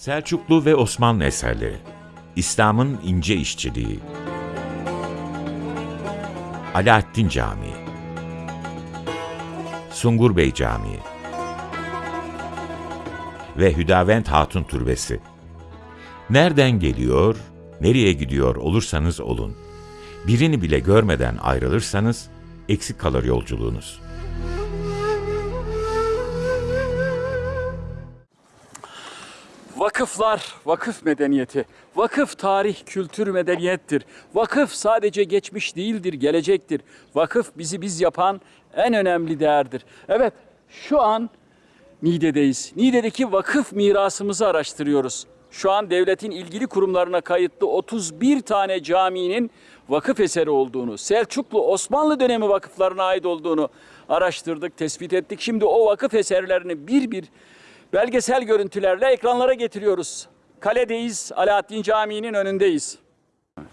Selçuklu ve Osmanlı eserleri. İslam'ın ince işçiliği. Alaaddin Camii. Sungur Bey Camii. Ve Hüdavent Hatun Türbesi. Nereden geliyor, nereye gidiyor olursanız olun. Birini bile görmeden ayrılırsanız eksik kalır yolculuğunuz. Vakıflar, vakıf medeniyeti. Vakıf tarih, kültür, medeniyettir. Vakıf sadece geçmiş değildir, gelecektir. Vakıf bizi biz yapan en önemli değerdir. Evet, şu an Niğde'deyiz. Niğde'deki vakıf mirasımızı araştırıyoruz. Şu an devletin ilgili kurumlarına kayıtlı 31 tane caminin vakıf eseri olduğunu, Selçuklu Osmanlı dönemi vakıflarına ait olduğunu araştırdık, tespit ettik. Şimdi o vakıf eserlerini bir bir belgesel görüntülerle ekranlara getiriyoruz. Kaledeyiz, Alaaddin Camii'nin önündeyiz.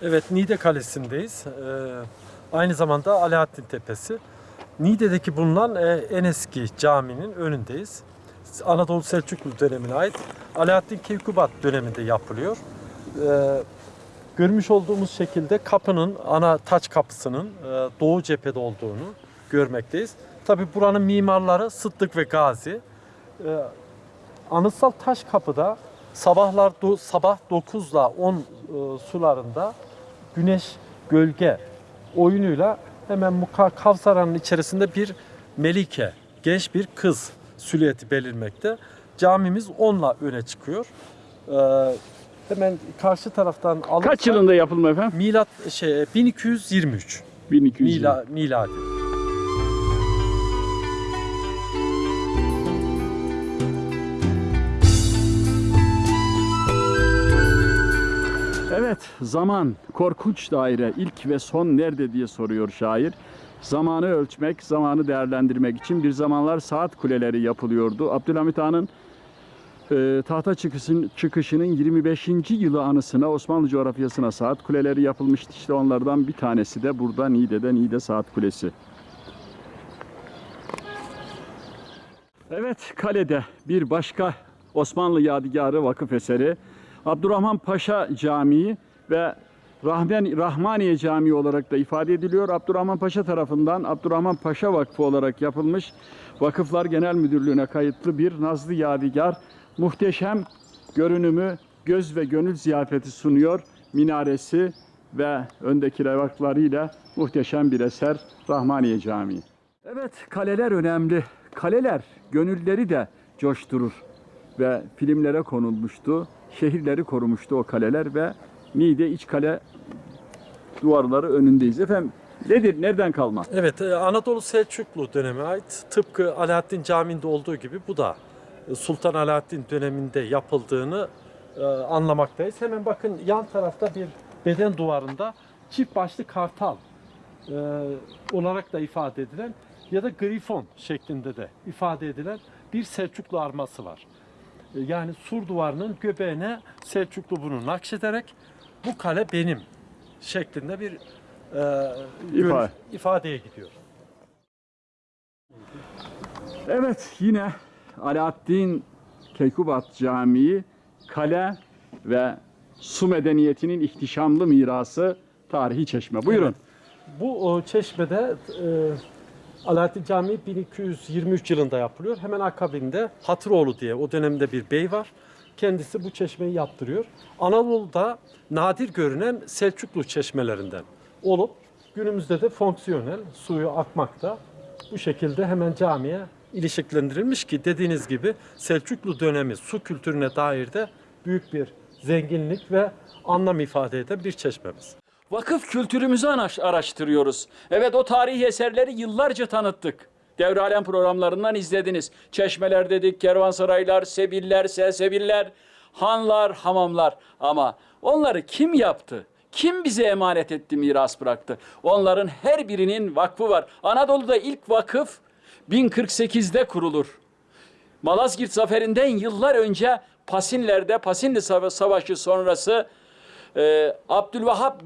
Evet, Niğde Kalesi'ndeyiz. Ee, aynı zamanda Alaaddin Tepesi. Niğde'deki bulunan e, en eski caminin önündeyiz. Anadolu Selçuklu dönemine ait. Alaaddin Keykubat döneminde yapılıyor. Ee, görmüş olduğumuz şekilde kapının, ana taç kapısının e, doğu cephede olduğunu görmekteyiz. Tabi buranın mimarları Sıddık ve Gazi. Ee, Anıtsal Taş Kapı'da sabahlar do- sabah 9 ile 10 e, sularında güneş gölge oyunuyla hemen Muka Kavsaran'ın içerisinde bir melike, genç bir kız silüeti belirmekte. Camimiz onunla öne çıkıyor. Ee, hemen karşı taraftan alırsak Kaç yılında yapılma efendim? milat şey 1223 1200 mila, miladi. Evet, zaman, korkunç daire, ilk ve son nerede diye soruyor şair. Zamanı ölçmek, zamanı değerlendirmek için bir zamanlar saat kuleleri yapılıyordu. Abdülhamit Han'ın e, tahta çıkışın, çıkışının 25. yılı anısına Osmanlı coğrafyasına saat kuleleri yapılmıştı. İşte onlardan bir tanesi de burada Niğde'de Niğde Saat Kulesi. Evet, kalede bir başka Osmanlı yadigarı vakıf eseri Abdurrahman Paşa Camii ve Rahmen, Rahmaniye Camii olarak da ifade ediliyor. Abdurrahman Paşa tarafından Abdurrahman Paşa Vakfı olarak yapılmış Vakıflar Genel Müdürlüğü'ne kayıtlı bir Nazlı Yadigar muhteşem görünümü göz ve gönül ziyafeti sunuyor. Minaresi ve öndeki levaklarıyla muhteşem bir eser Rahmaniye Camii. Evet, kaleler önemli. Kaleler gönülleri de coşturur ve filmlere konulmuştu. Şehirleri korumuştu o kaleler ve Niğde iç kale duvarları önündeyiz. Efendim nedir, nereden kalma? Evet, e, Anadolu Selçuklu döneme ait tıpkı Alaaddin Camii'nde olduğu gibi bu da e, Sultan Alaaddin döneminde yapıldığını e, anlamaktayız. Hemen bakın yan tarafta bir beden duvarında çift başlı kartal olarak da ifade edilen ya da grifon şeklinde de ifade edilen bir Selçuklu arması var. E, Yani sur duvarının göbeğine Selçuklu bunu nakşederek bu kale benim şeklinde bir e, İfa- ifadeye gidiyor. Evet yine Alaaddin Keykubat Camii kale ve su medeniyetinin ihtişamlı mirası tarihi çeşme. Buyurun. Evet. Bu o, çeşmede e, Alaaddin Camii 1223 yılında yapılıyor. Hemen akabinde Hatıroğlu diye o dönemde bir bey var. Kendisi bu çeşmeyi yaptırıyor. Anadolu'da nadir görünen Selçuklu çeşmelerinden olup günümüzde de fonksiyonel suyu akmakta. Bu şekilde hemen camiye ilişkilendirilmiş ki dediğiniz gibi Selçuklu dönemi su kültürüne dair de büyük bir zenginlik ve anlam ifade eden bir çeşmemiz. Vakıf kültürümüzü araş- araştırıyoruz. Evet o tarihi eserleri yıllarca tanıttık. Devralem programlarından izlediniz. Çeşmeler dedik, kervansaraylar, sebiller, selsebiller, hanlar, hamamlar. Ama onları kim yaptı? Kim bize emanet etti, miras bıraktı? Onların her birinin vakfı var. Anadolu'da ilk vakıf 1048'de kurulur. Malazgirt Zaferi'nden yıllar önce Pasinler'de Pasinli Sava- Savaşı sonrası Ee, Abdülvahap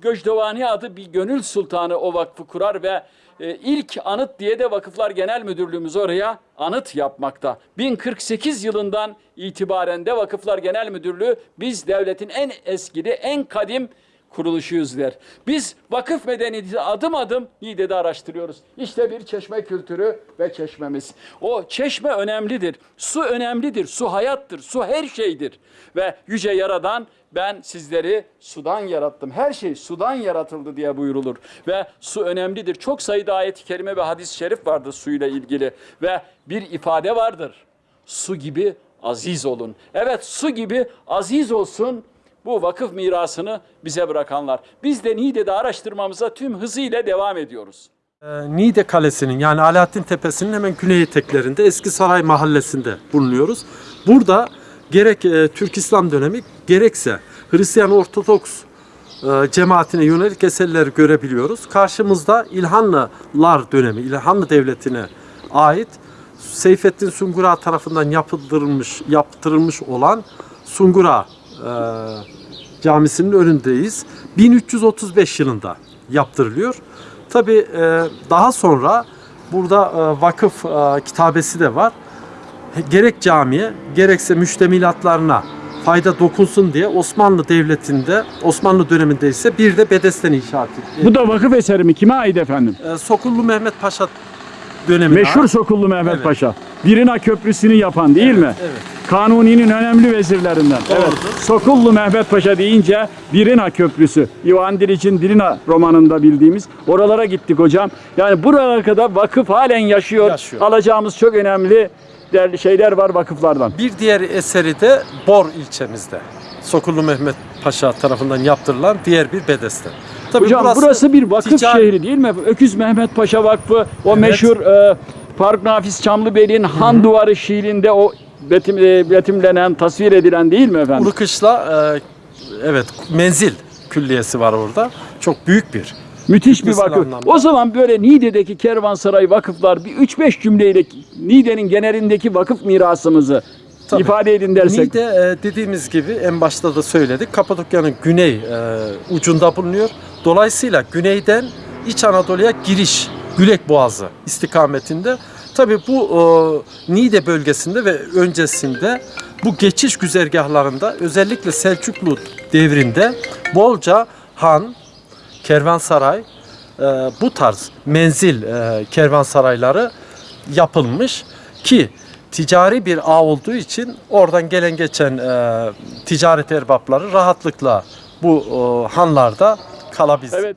Göcdovani adı bir gönül sultanı o vakfı kurar ve e, ilk anıt diye de Vakıflar Genel Müdürlüğümüz oraya anıt yapmakta. 1048 yılından itibaren de Vakıflar Genel Müdürlüğü biz devletin en eskili, en kadim kuruluşuyuz der. Biz vakıf medeniyeti adım adım Niğde'de araştırıyoruz. İşte bir çeşme kültürü ve çeşmemiz. O çeşme önemlidir. Su önemlidir. Su hayattır. Su her şeydir. Ve yüce yaradan ben sizleri sudan yarattım. Her şey sudan yaratıldı diye buyurulur. Ve su önemlidir. Çok sayıda ayet-i kerime ve hadis-i şerif vardır suyla ilgili. Ve bir ifade vardır. Su gibi aziz olun. Evet su gibi aziz olsun bu vakıf mirasını bize bırakanlar. Biz de Niğde'de araştırmamıza tüm hızıyla devam ediyoruz. Ee, Niğde Kalesi'nin yani Alaaddin Tepesi'nin hemen güney eteklerinde Eski Saray Mahallesi'nde bulunuyoruz. Burada gerek e, Türk İslam dönemi gerekse Hristiyan Ortodoks e, cemaatine yönelik eserleri görebiliyoruz. Karşımızda İlhanlılar dönemi, İlhanlı Devleti'ne ait Seyfettin Sungura tarafından yaptırılmış yaptırılmış olan Sungura e, Camisi'nin önündeyiz. 1335 yılında yaptırılıyor. Tabi daha sonra burada e, vakıf e, kitabesi de var. Gerek camiye gerekse müştemilatlarına fayda dokunsun diye Osmanlı Devleti'nde, Osmanlı döneminde ise bir de bedesten inşaat edildi. Bu da vakıf eseri mi? Kime ait efendim? E, Sokullu Mehmet Paşa dönemine Meşhur. Sokullu Mehmet Evet. Paşa. Birina Köprüsü'nü yapan değil mi? Evet. Kanuni'nin önemli vezirlerinden. Doğrudur. Evet. Sokullu Mehmet Paşa deyince Birina Köprüsü. İvan Diliç'in Dirina romanında bildiğimiz. Oralara gittik hocam. Yani buralara kadar vakıf halen yaşıyor. Yaşıyor. Alacağımız çok önemli değerli şeyler var vakıflardan. Bir diğer eseri de Bor ilçemizde. Sokullu Mehmet Paşa tarafından yaptırılan diğer bir bedesten. Tabii Hocam burası, bir vakıf ticari- şehri değil mi? Öküz Mehmet Paşa Vakfı, o meşhur e, Faruk Nafiz Çamlıbeyli'nin Han Duvarı şiirinde o betim, e, betimlenen, tasvir edilen değil mi efendim? Urukışla e, evet menzil külliyesi var orada. Çok büyük bir. Müthiş bir vakıf. anlamda. O zaman böyle Niğde'deki kervansaray vakıflar bir 3-5 cümleyle Niğde'nin genelindeki vakıf mirasımızı Tabii. ifade edin dersek. Niğde e, dediğimiz gibi en başta da söyledik. Kapadokya'nın güney e, ucunda bulunuyor. Dolayısıyla güneyden İç Anadolu'ya giriş Gülek Boğazı istikametinde. Tabii bu e, Niğde bölgesinde ve öncesinde bu geçiş güzergahlarında özellikle Selçuklu devrinde bolca han, kervansaray, e, bu tarz menzil e, kervansarayları yapılmış ki ticari bir ağ olduğu için oradan gelen geçen e, ticaret erbapları rahatlıkla bu e, hanlarda kalabilsin. Evet.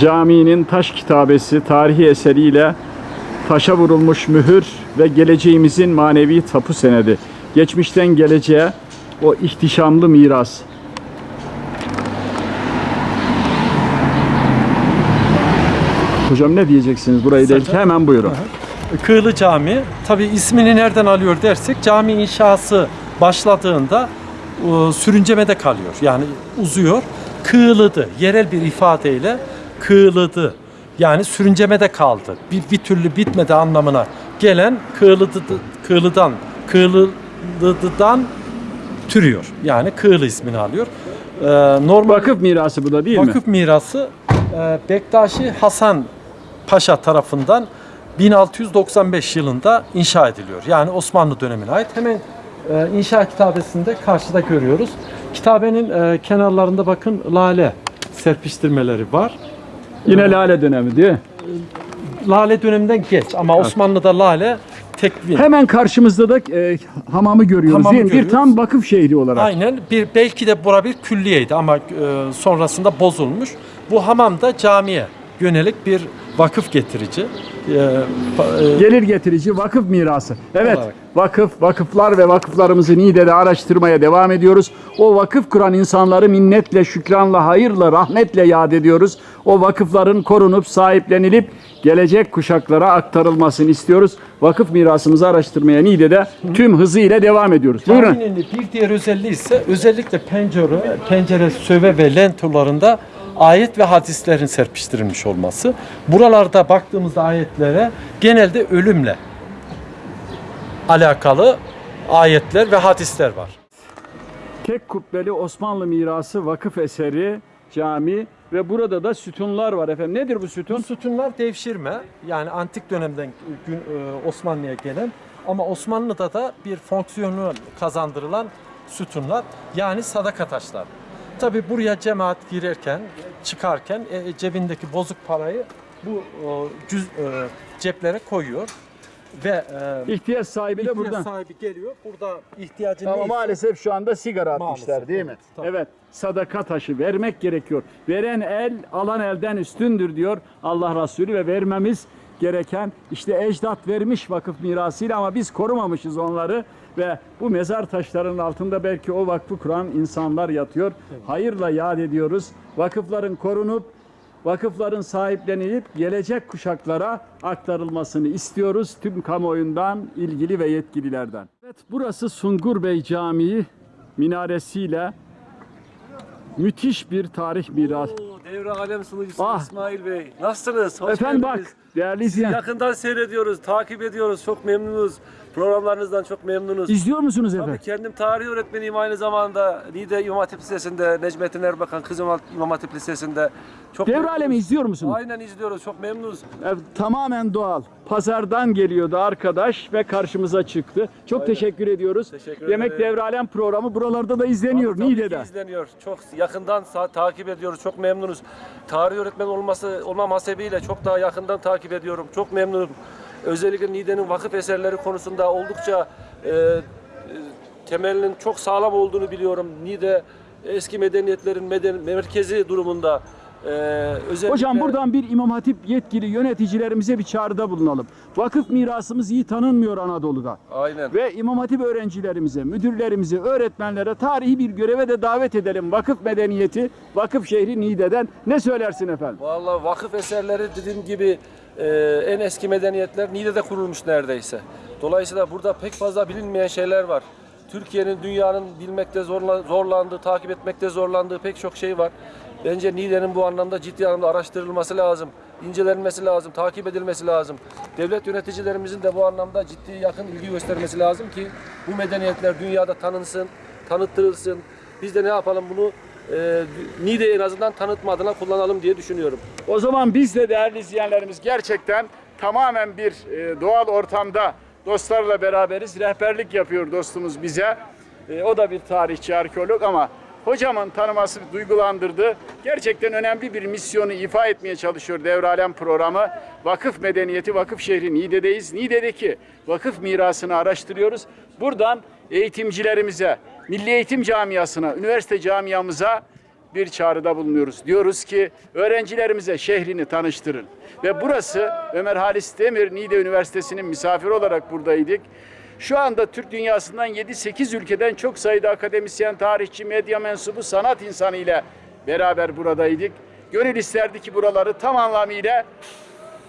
Caminin taş kitabesi tarihi eseriyle taşa vurulmuş mühür ve geleceğimizin manevi tapu senedi. Geçmişten geleceğe o ihtişamlı miras. Hocam ne diyeceksiniz burayı değil Zaten- hemen buyurun. Kığlı Cami tabi ismini nereden alıyor dersek cami inşası başladığında e, sürüncemede kalıyor. Yani uzuyor. Kığılıdı. Yerel bir ifadeyle kığılıdı. Yani sürüncemede kaldı. Bir, bir türlü bitmedi anlamına gelen kığılıdı, kığılıdan kığılıdıdan türüyor. Yani kığlı ismini alıyor. Ee, normal Vakıf mirası bu da değil mi? Vakıf mirası e, Bektaşi Hasan Paşa tarafından 1695 yılında inşa ediliyor. Yani Osmanlı dönemine ait. Hemen e, inşa kitabesinde karşıda görüyoruz. Kitabenin e, kenarlarında bakın lale serpiştirmeleri var. Yine lale dönemi mi? Lale döneminden geç ama Osmanlı'da lale tekvin. Hemen karşımızda da e, hamamı görüyoruz Hamamı? Bir görüyoruz. tam vakıf şehri olarak. Aynen. Bir belki de bura bir külliyeydi ama e, sonrasında bozulmuş. Bu hamam da camiye yönelik bir vakıf getirici. E, e, Gelir getirici vakıf mirası. Evet, Olarak. vakıf, vakıflar ve vakıflarımızı Niğde'de araştırmaya devam ediyoruz. O vakıf kuran insanları minnetle, şükranla, hayırla, rahmetle yad ediyoruz. O vakıfların korunup, sahiplenilip gelecek kuşaklara aktarılmasını istiyoruz. Vakıf mirasımızı araştırmaya Niğde'de tüm hızıyla devam ediyoruz. Buyurun. Caminin bir diğer özelliği ise özellikle pencere, pencere, söve ve lentolarında ayet ve hadislerin serpiştirilmiş olması. Buralarda baktığımızda ayetlere genelde ölümle alakalı ayetler ve hadisler var. tek kubbeli Osmanlı mirası vakıf eseri cami ve burada da sütunlar var efendim. Nedir bu sütun? Bu sütunlar devşirme yani antik dönemden gün, e, Osmanlı'ya gelen ama Osmanlı'da da bir fonksiyonu kazandırılan sütunlar yani sadaka taşlar. Tabi buraya cemaat girerken çıkarken e, cebindeki bozuk parayı bu e, cüz, e, ceplere koyuyor ve e, İhtiyaç sahibi de ihtiyaç buradan. sahibi geliyor burada ihtiyacı Ama neyse maalesef şu anda sigara atmışlar Maalesef, değil mi? tabii. Evet. Sadaka taşı vermek gerekiyor. Veren el alan elden üstündür diyor Allah Resulü ve vermemiz gereken işte ecdat vermiş vakıf mirasıyla ama biz korumamışız onları ve bu mezar taşlarının altında belki o vakfı kuran insanlar yatıyor. Hayırla yad ediyoruz. Vakıfların korunup vakıfların sahiplenilip gelecek kuşaklara aktarılmasını istiyoruz tüm kamuoyundan, ilgili ve yetkililerden. Evet, burası Sungur Bey Camii minaresiyle müthiş bir tarih mirası. Oo, Devre alem sunucusu Ah. İsmail Bey. Nasılsınız? Hoş Efendim bak geldiniz. değerli izleyen. Yakından seyrediyoruz, takip ediyoruz. Çok memnunuz. Programlarınızdan çok memnunuz. İzliyor musunuz Tabii efendim? kendim tarih öğretmeniyim aynı zamanda. Niğde İmam Hatip Lisesi'nde, Necmettin Erbakan Kız İmam Hatip Lisesi'nde. Çok Devre alemi izliyor musunuz? Aynen izliyoruz, çok memnunuz. Evet, tamamen doğal. Pazardan geliyordu arkadaş ve karşımıza çıktı. Çok teşekkür ediyoruz. Teşekkür Demek ederim. Devre Alem programı buralarda da izleniyor Tabii Niğde'de. izleniyor. Çok yakından takip ediyoruz. Çok memnunuz. Tarih öğretmen olması olmam hasebiyle çok daha yakından takip ediyorum. Çok memnunum. Özellikle Niğde'nin vakıf eserleri konusunda oldukça e, e, temelinin çok sağlam olduğunu biliyorum. Niğde eski medeniyetlerin meden merkezi durumunda. E, özellikle Hocam buradan bir İmam Hatip yetkili yöneticilerimize bir çağrıda bulunalım. Vakıf mirasımız iyi tanınmıyor Anadolu'da. Aynen. Ve İmam Hatip öğrencilerimize, müdürlerimize, öğretmenlere tarihi bir göreve de davet edelim. Vakıf medeniyeti, vakıf şehri Niğde'den. Ne söylersin efendim? Vallahi vakıf eserleri dediğim gibi e, en eski medeniyetler Niğde'de kurulmuş neredeyse. Dolayısıyla burada pek fazla bilinmeyen şeyler var. Türkiye'nin, dünyanın bilmekte zorla, zorlandığı, takip etmekte zorlandığı pek çok şey var. Bence Niğde'nin bu anlamda ciddi anlamda araştırılması lazım, incelenmesi lazım, takip edilmesi lazım. Devlet yöneticilerimizin de bu anlamda ciddi yakın ilgi göstermesi lazım ki bu medeniyetler dünyada tanınsın, tanıttırılsın. Biz de ne yapalım bunu e, Niğde'yi en azından tanıtma adına kullanalım diye düşünüyorum. O zaman biz de değerli izleyenlerimiz gerçekten tamamen bir e, doğal ortamda dostlarla beraberiz. Rehberlik yapıyor dostumuz bize. E, o da bir tarihçi, arkeolog ama hocamın tanıması duygulandırdı. Gerçekten önemli bir misyonu ifa etmeye çalışıyor Devralem programı. Vakıf medeniyeti, vakıf şehri Niğde'deyiz. Niğde'deki vakıf mirasını araştırıyoruz. Buradan eğitimcilerimize, Milli Eğitim Camiası'na, üniversite camiamıza bir çağrıda bulunuyoruz. Diyoruz ki öğrencilerimize şehrini tanıştırın. Ve burası Ömer Halis Demir Niğde Üniversitesi'nin misafiri olarak buradaydık. Şu anda Türk dünyasından 7-8 ülkeden çok sayıda akademisyen, tarihçi, medya mensubu, sanat insanı ile beraber buradaydık. Gönül isterdi ki buraları tam anlamıyla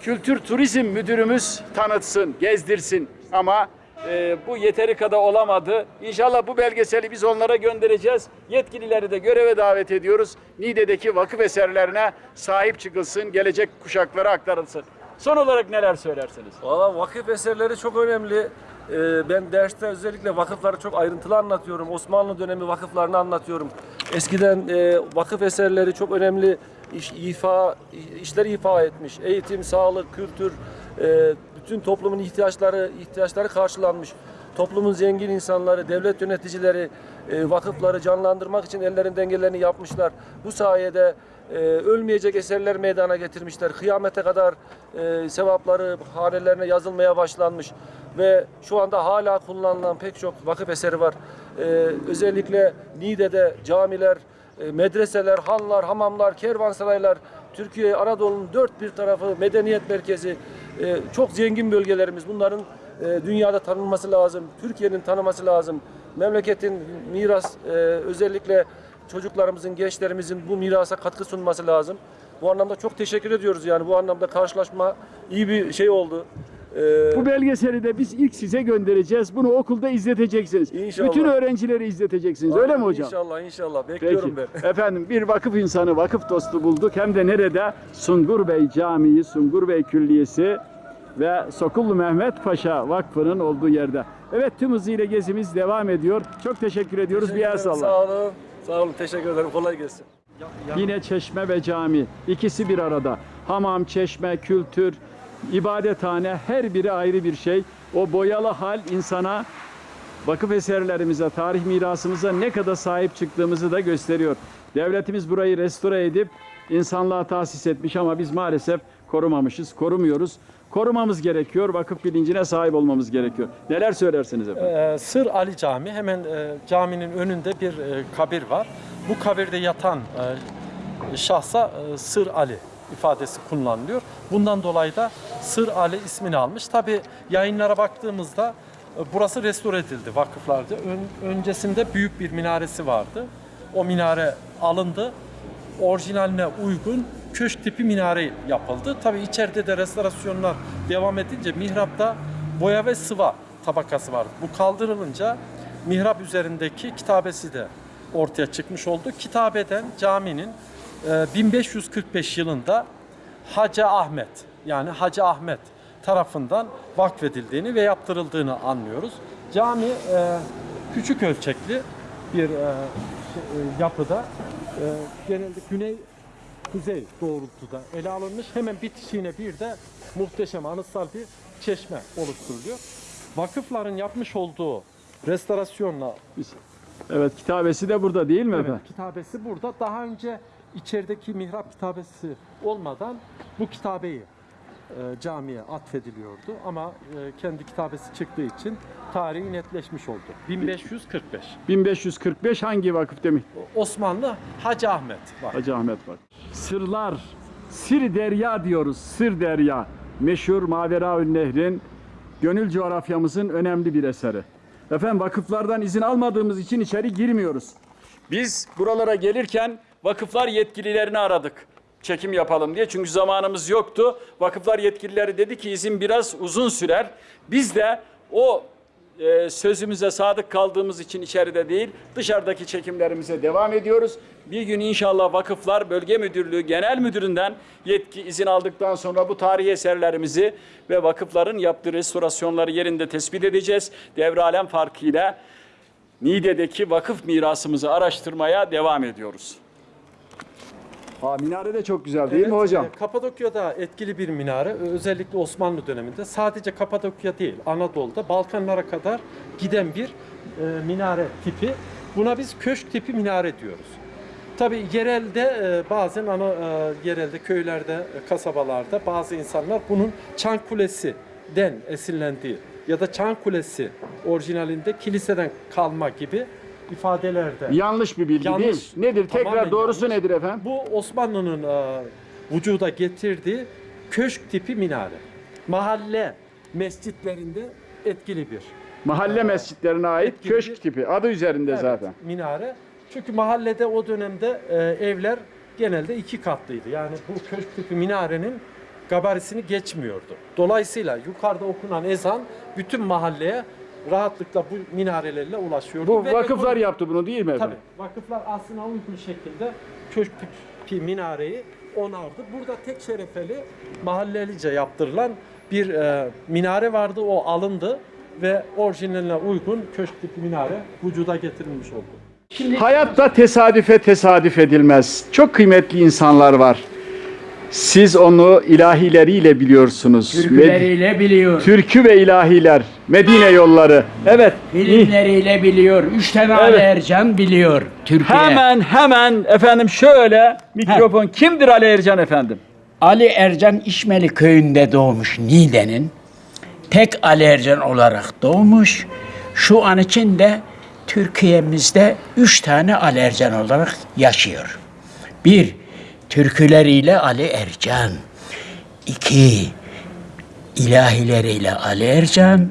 Kültür Turizm Müdürümüz tanıtsın, gezdirsin ama e, bu yeteri kadar olamadı. İnşallah bu belgeseli biz onlara göndereceğiz. Yetkilileri de göreve davet ediyoruz. Niğde'deki vakıf eserlerine sahip çıkılsın, gelecek kuşaklara aktarılsın. Son olarak neler söylersiniz? Valla vakıf eserleri çok önemli. Ee, ben derste özellikle vakıfları çok ayrıntılı anlatıyorum. Osmanlı dönemi vakıflarını anlatıyorum. Eskiden e, vakıf eserleri çok önemli iş, ifa işler ifa etmiş. Eğitim, sağlık, kültür, e, bütün toplumun ihtiyaçları ihtiyaçları karşılanmış. Toplumun zengin insanları, devlet yöneticileri e, vakıfları canlandırmak için ellerinden geleni yapmışlar. Bu sayede e, ölmeyecek eserler meydana getirmişler. Kıyamete kadar e, sevapları hanelerine yazılmaya başlanmış ve şu anda hala kullanılan pek çok vakıf eseri var. E, özellikle Niğde'de camiler, e, medreseler, hanlar, hamamlar, kervansaraylar, Türkiye, Anadolu'nun dört bir tarafı medeniyet merkezi, e, çok zengin bölgelerimiz. Bunların e, dünyada tanınması lazım, Türkiye'nin tanıması lazım. Memleketin miras, e, özellikle çocuklarımızın, gençlerimizin bu mirasa katkı sunması lazım. Bu anlamda çok teşekkür ediyoruz yani bu anlamda karşılaşma iyi bir şey oldu. E, Bu belgeseli de biz ilk size göndereceğiz. Bunu okulda izleteceksiniz. İnşallah. Bütün öğrencileri izleteceksiniz. Öyle mi hocam? İnşallah inşallah bekliyorum Peki. ben. Efendim bir vakıf insanı, vakıf dostu bulduk. Hem de nerede? Sungur Bey Camii, Sungur Bey Külliyesi ve Sokullu Mehmet Paşa Vakfı'nın olduğu yerde. Evet tüm hızıyla gezimiz devam ediyor. Çok teşekkür ediyoruz. Bir yer salla. Sağ olun. Sağ olun. Teşekkür ederim. Kolay gelsin. Yine çeşme ve cami. ikisi bir arada. Hamam, çeşme, kültür, ibadethane her biri ayrı bir şey. O boyalı hal insana vakıf eserlerimize, tarih mirasımıza ne kadar sahip çıktığımızı da gösteriyor. Devletimiz burayı restore edip insanlığa tahsis etmiş ama biz maalesef korumamışız, korumuyoruz. Korumamız gerekiyor, vakıf bilincine sahip olmamız gerekiyor. Neler söylersiniz efendim? Ee, Sır Ali Camii hemen e, caminin önünde bir e, kabir var. Bu kabirde yatan e, şahsa e, Sır Ali ifadesi kullanılıyor. Bundan dolayı da Sır Ali ismini almış. Tabi yayınlara baktığımızda e, burası restore edildi vakıflarca. Ön- öncesinde büyük bir minaresi vardı. O minare alındı. Orijinaline uygun köşk tipi minare yapıldı. Tabi içeride de restorasyonlar devam edince mihrapta boya ve sıva tabakası vardı. Bu kaldırılınca mihrap üzerindeki kitabesi de ortaya çıkmış oldu. Kitabeden caminin 1545 yılında Hacı Ahmet yani Hacı Ahmet tarafından vakfedildiğini ve yaptırıldığını anlıyoruz. Cami e, küçük ölçekli bir e, şey, e, yapıda genelde güney kuzey doğrultuda ele alınmış. Hemen bitişiğine bir de muhteşem anıtsal bir çeşme oluşturuluyor. Vakıfların yapmış olduğu restorasyonla Biz- Evet, kitabesi de burada değil mi evet, efendim? kitabesi burada. Daha önce içerideki mihrap kitabesi olmadan bu kitabeyi e, camiye atfediliyordu ama e, kendi kitabesi çıktığı için tarihi netleşmiş oldu. 1545. 1545 hangi vakıf demiş? Osmanlı Hacı Ahmet var. Hacı Ahmet var. Sırlar, Sir Derya diyoruz. Sır Derya. Meşhur Maveraül Nehrin gönül coğrafyamızın önemli bir eseri. Efendim vakıflardan izin almadığımız için içeri girmiyoruz. Biz buralara gelirken vakıflar yetkililerini aradık. Çekim yapalım diye. Çünkü zamanımız yoktu. Vakıflar yetkilileri dedi ki izin biraz uzun sürer. Biz de o e, sözümüze sadık kaldığımız için içeride değil, dışarıdaki çekimlerimize devam ediyoruz. Bir gün inşallah Vakıflar Bölge Müdürlüğü Genel Müdüründen yetki izin aldıktan sonra bu tarihi eserlerimizi ve vakıfların yaptığı restorasyonları yerinde tespit edeceğiz. Devralem farkıyla Niğde'deki vakıf mirasımızı araştırmaya devam ediyoruz. Aa, minare de çok güzel değil mi Evet, hocam? e, Kapadokya'da etkili bir minare. Özellikle Osmanlı döneminde sadece Kapadokya değil, Anadolu'da Balkanlara kadar giden bir e, minare tipi. Buna biz köşk tipi minare diyoruz. Tabi yerelde e, bazen ana e, yerelde köylerde, e, kasabalarda bazı insanlar bunun Çan Kulesi'den esinlendiği ya da Çan Kulesi orijinalinde kiliseden kalma gibi ifadelerde. Yanlış bir bilgi Yanlış. değil. Nedir? Tekrar Tamamen doğrusu yanlış. nedir efendim? Bu Osmanlı'nın e, vücuda getirdiği köşk tipi minare. Mahalle mescitlerinde etkili bir Mahalle mescitlerine ait etkili köşk bir- tipi. Adı üzerinde evet, zaten. minare. Çünkü mahallede o dönemde e, evler genelde iki katlıydı. Yani bu köşk tipi minarenin gabarisini geçmiyordu. Dolayısıyla yukarıda okunan ezan bütün mahalleye rahatlıkla bu minarelerle ulaşıyordu. Bu Ve vakıflar ekonomi- yaptı bunu değil mi efendim? Tabii. Vakıflar aslına uygun şekilde köşk tipi minareyi onardı. Burada tek şerefeli mahallelice yaptırılan bir e, minare vardı. O alındı ve orijinaline uygun köşk tipi minare vücuda getirilmiş oldu. Hayatta tesadüfe tesadüf edilmez. Çok kıymetli insanlar var. Siz onu ilahileriyle biliyorsunuz. Med- Türküleriyle biliyor. Türkü ve ilahiler. Medine yolları. Evet. Filmleriyle biliyor. Üç tane Ali Ercan biliyor Türkiye. Hemen hemen efendim şöyle mikrofon kimdir Ali Ercan efendim? Ali Ercan İşmeli köyünde doğmuş Niğde'nin. Tek Ali Ercan olarak doğmuş. Şu an için de Türkiye'mizde üç tane Ali Ercan olarak yaşıyor. Bir, türküleriyle Ali Ercan. İki, ilahileriyle Ali Ercan.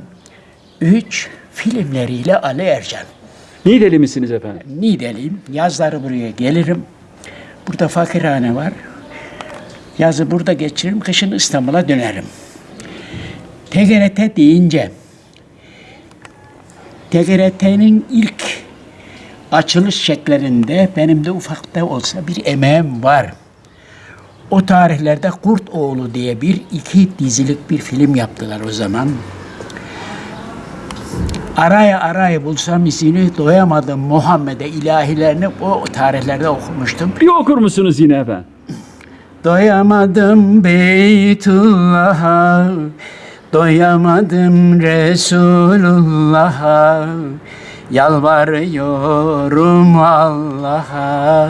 Üç, filmleriyle Ali Ercan. Niğdeli misiniz efendim? Niğdeliyim. Yazları buraya gelirim. Burada fakirhane var. Yazı burada geçiririm, kışın İstanbul'a dönerim. TGRT deyince TGRT'nin ilk açılış şeklerinde benim de ufak da olsa bir emeğim var. O tarihlerde Kurt Oğlu diye bir iki dizilik bir film yaptılar o zaman. Araya araya bulsam izini doyamadım Muhammed'e ilahilerini o tarihlerde okumuştum. Bir okur musunuz yine efendim? Doyamadım Beytullah'a Doyamadım Resulullah'a Yalvarıyorum Allah'a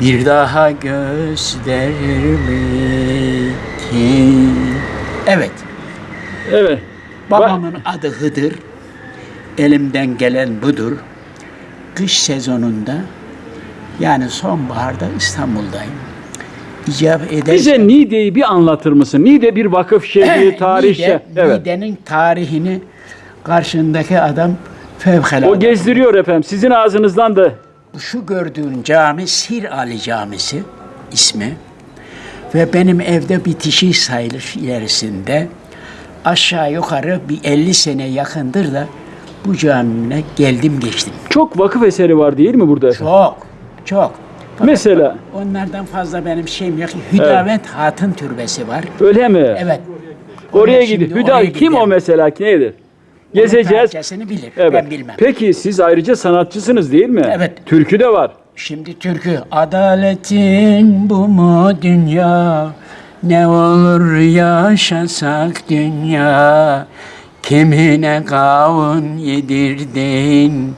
Bir daha gösterme ki Evet Evet. Babamın adı Hıdır. Elimden gelen budur. Kış sezonunda yani sonbaharda İstanbul'dayım. Eder. Bize Niğde'yi bir anlatır mısın? Niğde bir vakıf şehri, tarih şehri. Niğde, Evet. Niğde'nin tarihini karşındaki adam fevkalade. O gezdiriyor efendim. Sizin ağzınızdan da Şu gördüğün cami Sir Ali Camisi ismi ve benim evde bitişi sayılır ilerisinde. Aşağı yukarı bir 50 sene yakındır da bu camine geldim geçtim. çok vakıf eseri var değil mi burada? Çok, çok. Fakat Mesela onlardan fazla benim şeyim yok. Hüdavet Hatun Türbesi var. öyle mi? Evet. Oraya şimdi gidin. oraya Hüda kim gidelim. o mesela? Nedir? Gezeceğiz. Tarihçesini bilir. Evet. Ben bilmem. Peki siz ayrıca sanatçısınız değil mi? Evet. Türkü de var. Şimdi türkü adaletin bu mu dünya ne olur yaşasak dünya kimine kavun yedirdin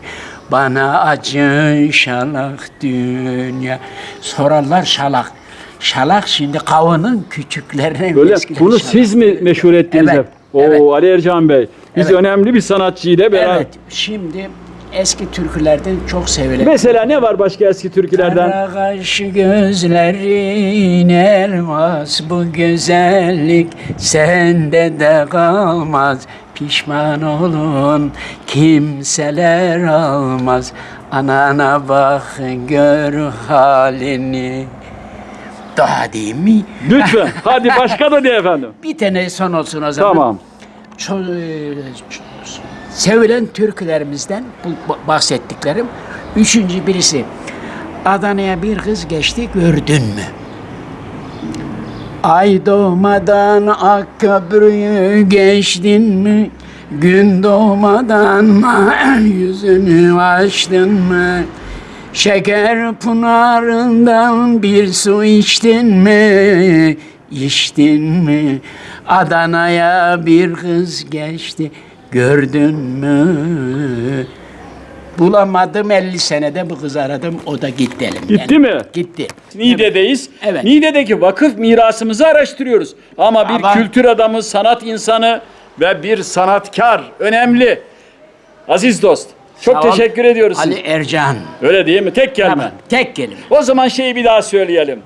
bana acı şalak dünya sorarlar şalak şalak şimdi kavunun küçüklerine Böyle bunu şalak. siz mi meşhur ettiniz? Evet, hep? Oo evet. Ali Ercan Bey. Biz Evet. önemli bir sanatçıyla beraber. evet şimdi eski türkülerden çok sevilen Mesela ne var başka eski türkülerden? Kara kaş gözlerin elmas bu güzellik sende de kalmaz pişman olun kimseler almaz anana bak gör halini daha değil mi? Lütfen. Hadi başka da de efendim. Bir tane son olsun o zaman. Tamam. Sevilen türkülerimizden bu ba- bahsettiklerim. Üçüncü birisi Adana'ya bir kız geçti gördün mü? Ay doğmadan ak köprüyü geçtin mi? Gün doğmadan yüzünü açtın mı? Şeker pınarından bir su içtin mi? İçtin mi? Adana'ya bir kız geçti gördün mü? Bulamadım 50 senede bu kızı aradım o da gitti elimden. Gitti mi? Gitti. Niğde'deyiz. Evet. Niğde'deki vakıf mirasımızı araştırıyoruz. Ama bir Ama- kültür adamı, sanat insanı ve bir sanatkar önemli. Aziz dost. Çok Sağ ol. teşekkür ediyoruz. Ali. Ercan. Öyle değil mi? Tek kelme. Tamam, tek kelime. O zaman şeyi bir daha söyleyelim.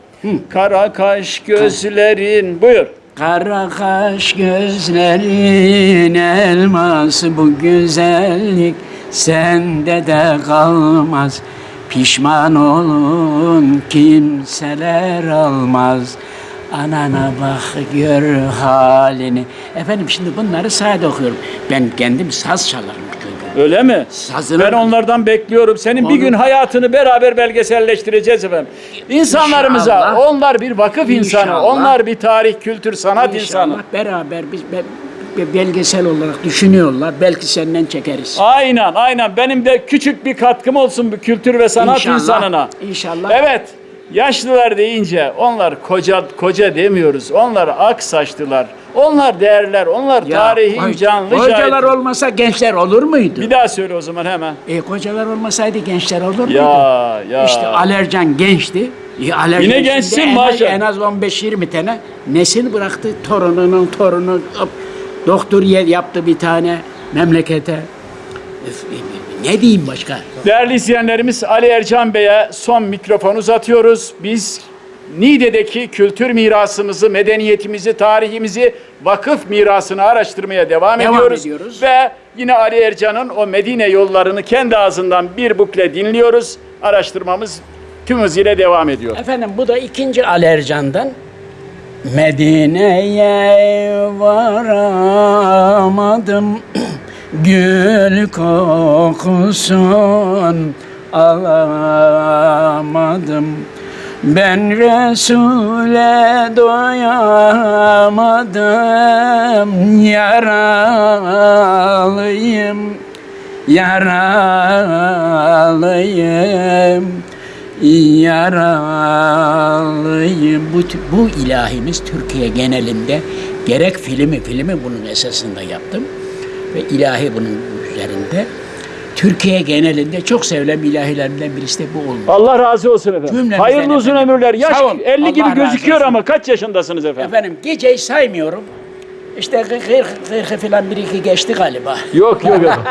Kara kaş gözlerin. Buyur. Kara kaş gözlerin elması bu güzellik sende de kalmaz. Pişman olun kimseler almaz. Anana bak gör halini. Efendim şimdi bunları sade okuyorum. Ben kendim saz çalarım. Öyle mi? Sazını- Ben onlardan bekliyorum. Senin bir Onu- gün hayatını beraber belgeselleştireceğiz efendim. İnsanlarımıza İnşallah. onlar bir vakıf insanı, İnşallah. onlar bir tarih, kültür, sanat İnşallah insanı. beraber biz be- be- belgesel olarak düşünüyorlar. Belki senden çekeriz. Aynen, aynen. Benim de küçük bir katkım olsun bu kültür ve sanat İnşallah, insanına. inşallah. Evet. Yaşlılar deyince onlar koca koca demiyoruz. Onlar ak saçlılar. Onlar değerler. Onlar Ya, tarihin koy- canlı Kocalar şahidi. olmasa gençler olur muydu? Bir daha söyle o zaman hemen. E kocalar olmasaydı gençler olur muydu? Ya ya. İşte Alercan gençti. E, Alercan Yine gençsin maşallah. En az 15-20 tane nesil bıraktı. Torununun torunu doktor yaptı bir tane memlekete. Ne diyeyim başka? Değerli izleyenlerimiz Ali Ercan Bey'e son mikrofon uzatıyoruz. Biz Niğde'deki kültür mirasımızı, medeniyetimizi, tarihimizi, vakıf mirasını araştırmaya devam, Devam ediyoruz. ediyoruz. Ve yine Ali Ercan'ın o Medine yollarını kendi ağzından bir bukle dinliyoruz. Araştırmamız tüm hızıyla devam ediyor. Efendim bu da ikinci Alercan'dan. Medine'ye varamadım Gül kokusun alamadım. Ben Resul'e doyamadım. Yaralıyım yaralıyım yaralıyım. Bu, bu ilahimiz Türkiye genelinde gerek filmi filmi bunun esasında yaptım ve ilahi bunun üzerinde Türkiye genelinde çok sevilen ilahilerimden birisi de bu oldu. Allah razı olsun efendim. Cümlemizden Hayırlı uzun efendim. ömürler. Yaş Sağ olun. 50 Allah gibi gözüküyor ama kaç yaşındasınız efendim? Efendim geceyi saymıyorum. İşte 40 40 falan bir iki geçti galiba. Yok yok efendim.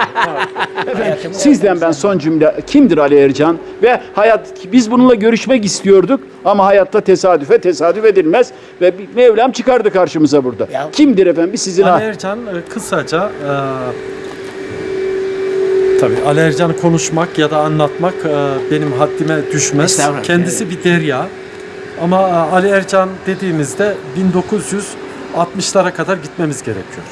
Hayatım- Sizden ben son cümle kimdir Ali Ercan ve hayat biz bununla görüşmek istiyorduk ama hayatta tesadüfe tesadüf edilmez ve bir Mevlam çıkardı karşımıza burada. Ya. Kimdir efendim? Sizin Ali Ercan e, kısaca e, tabii Ali Ercan'ı konuşmak ya da anlatmak e, benim haddime düşmez. Kendisi bir derya. Ama e, Ali Ercan dediğimizde 1960'lara kadar gitmemiz gerekiyor.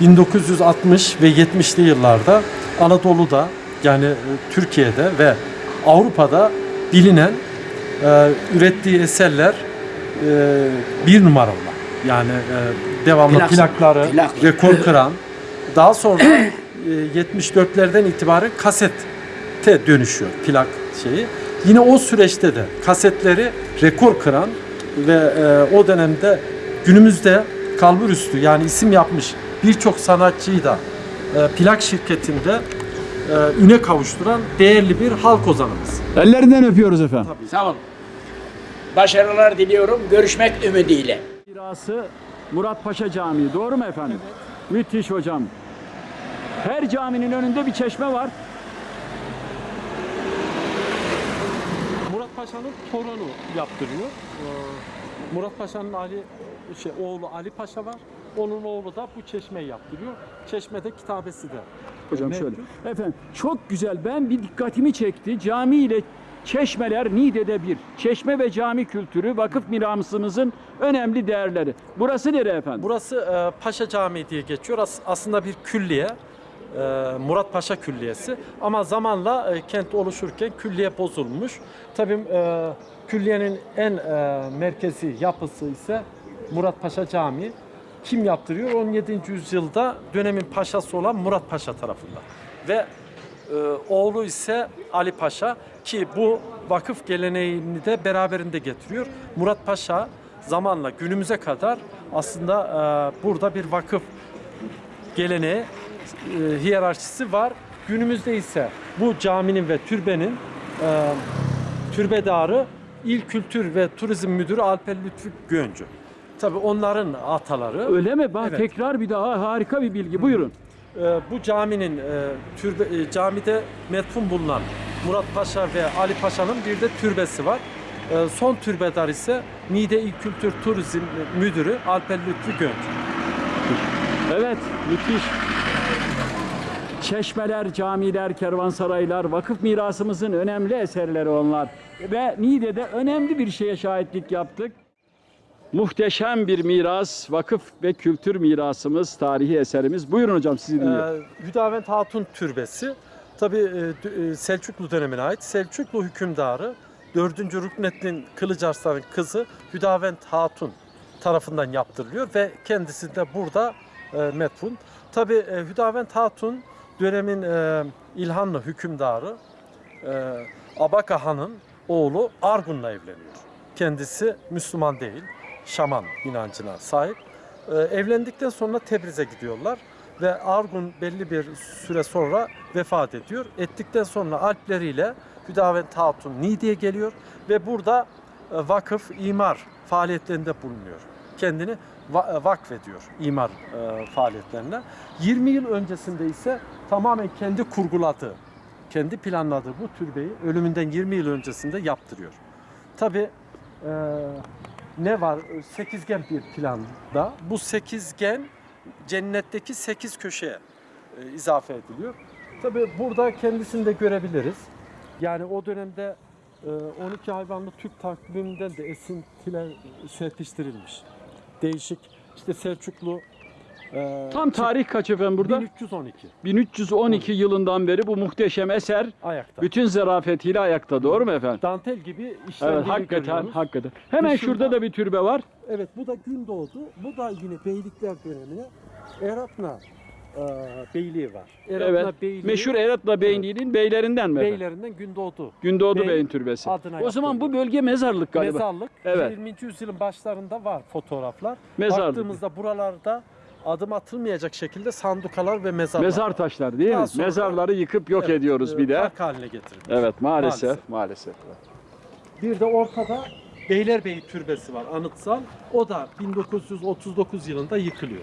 1960 ve 70'li yıllarda Anadolu'da yani e, Türkiye'de ve Avrupa'da bilinen e, ürettiği eserler e, bir numaralı. Yani e, devamlı Plak- plakları, plak. rekor kıran. Daha sonra e, 74'lerden itibaren kasete dönüşüyor plak şeyi. Yine o süreçte de kasetleri rekor kıran ve e, o dönemde günümüzde kalbur üstü yani isim yapmış birçok sanatçıyı da e, plak şirketinde e, üne kavuşturan değerli bir halk ozanımız. Ellerinden öpüyoruz efendim. Sağ olun. Başarılar diliyorum. Görüşmek ümidiyle. Mirası Murat Paşa Camii. Doğru mu efendim? Müthiş hocam. Her caminin önünde bir çeşme var. Murat Paşa'nın torunu yaptırıyor. Ee, Murat Paşa'nın Ali şey oğlu Ali Paşa var. Onun oğlu da bu çeşmeyi yaptırıyor. Çeşmede kitabesi de. Hocam mevcut. şöyle. Efendim çok güzel. Ben bir dikkatimi çekti. Cami ile çeşmeler Niğde'de bir. Çeşme ve cami kültürü vakıf mirasımızın önemli değerleri. Burası nere efendim? Burası e, Paşa Camii diye geçiyor. As- aslında bir külliye. E, Murat Paşa Külliyesi. Ama zamanla e, kent oluşurken külliye bozulmuş. Tabii e, külliyenin en e, merkezi yapısı ise Murat Paşa Camii. Kim yaptırıyor? 17. yüzyılda dönemin paşası olan Murat Paşa tarafından. Ve e, oğlu ise Ali Paşa ki bu vakıf geleneğini de beraberinde getiriyor. Murat Paşa zamanla günümüze kadar aslında e, burada bir vakıf geleneği, e, hiyerarşisi var. Günümüzde ise bu caminin ve türbenin e, türbedarı İl Kültür ve Turizm Müdürü Alper Lütfü Göncü. Tabii onların ataları. Öyle mi? Bak Evet. tekrar bir daha harika bir bilgi. Buyurun. Ee, bu caminin e, türbe, e, camide metfun bulunan Murat Paşa ve Ali Paşa'nın bir de türbesi var. Ee, son türbedar ise Niğde İl Kültür Turizm Müdürü Alper Lütfü Gönç. Evet, müthiş. Çeşmeler, camiler, kervansaraylar, vakıf mirasımızın önemli eserleri onlar. Ve Niğde'de önemli bir şeye şahitlik yaptık. Muhteşem bir miras, vakıf ve kültür mirasımız, tarihi eserimiz. Buyurun hocam sizi dinliyorum. Ee, Hüdavent Hatun Türbesi tabi Selçuklu dönemine ait. Selçuklu hükümdarı 4. Rükneddin Kılıçarslan'ın kızı Hüdavent Hatun tarafından yaptırılıyor ve kendisi de burada e, metfun. Tabi Hüdavent Hatun dönemin e, İlhanlı hükümdarı e, Abaka Han'ın oğlu Argun'la evleniyor. Kendisi Müslüman değil, Şaman inancına sahip. Ee, evlendikten sonra Tebriz'e gidiyorlar ve Argun belli bir süre sonra vefat ediyor. Ettikten sonra alpleriyle Hüdavent Hatun Niğde'ye geliyor ve burada e, vakıf, imar faaliyetlerinde bulunuyor. Kendini e, vakfediyor imar e, faaliyetlerine. 20 yıl öncesinde ise tamamen kendi kurguladığı, kendi planladığı bu türbeyi ölümünden 20 yıl öncesinde yaptırıyor. Tabi ne var? Sekizgen bir planda. Bu sekizgen cennetteki sekiz köşeye e, izafe ediliyor. Tabi burada kendisini de görebiliriz. Yani o dönemde e, 12 hayvanlı Türk takviminden de esintiler serpiştirilmiş. Değişik işte Selçuklu Ee, Tam tarih kaç efendim burada? 1312 1312 yılından beri bu muhteşem eser ayakta. bütün zarafetiyle ayakta. Doğru mu efendim? Dantel gibi işlemleri Evet, hakikaten, görüyoruz. hakikaten. Hemen Dışında- şurada da bir türbe var. Evet bu da Gündoğdu. Bu da yine beylikler dönemine Eratna e, beyliği var. Eratna Evet. beyliği Meşhur Eratla Beyliği'nin beylerinden mi efendim? beylerinden Gündoğdu. Gündoğdu Bey Bey'in türbesi. adına O zaman bu bölge mezarlık galiba. Mezarlık. Evet. 20. yüzyılın başlarında var fotoğraflar. Mezarlık. Baktığımızda buralarda adım atılmayacak şekilde sandukalar ve mezarlar. Mezar taşları değil Daha mi? sonra- Mezarları yıkıp yok Evet, ediyoruz e, bir de. Park haline getirildi. Evet maalesef Maalesef. maalesef. Bir de ortada Beylerbeyi Türbesi var anıtsal. O da 1939 yılında yıkılıyor.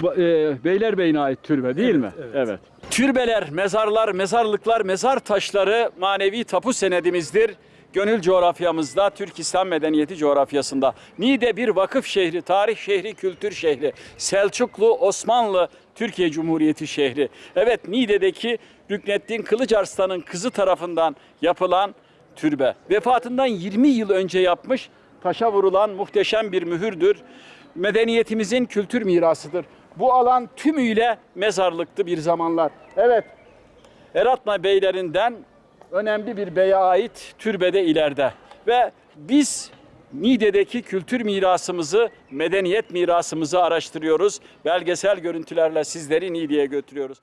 Bu, e, Beylerbeyi'ne ait türbe değil Evet, mi? evet. Türbeler, mezarlar, mezarlıklar, mezar taşları manevi tapu senedimizdir. Gönül coğrafyamızda, Türk İslam medeniyeti coğrafyasında. Niğde bir vakıf şehri, tarih şehri, kültür şehri. Selçuklu, Osmanlı, Türkiye Cumhuriyeti şehri. Evet Niğde'deki Rükneddin Kılıçarslan'ın kızı tarafından yapılan türbe. Vefatından 20 yıl önce yapmış, taşa vurulan muhteşem bir mühürdür. Medeniyetimizin kültür mirasıdır. Bu alan tümüyle mezarlıktı bir zamanlar. Evet, Eratna beylerinden önemli bir beye ait türbede ileride. Ve biz Niğde'deki kültür mirasımızı, medeniyet mirasımızı araştırıyoruz. Belgesel görüntülerle sizleri Niğde'ye götürüyoruz.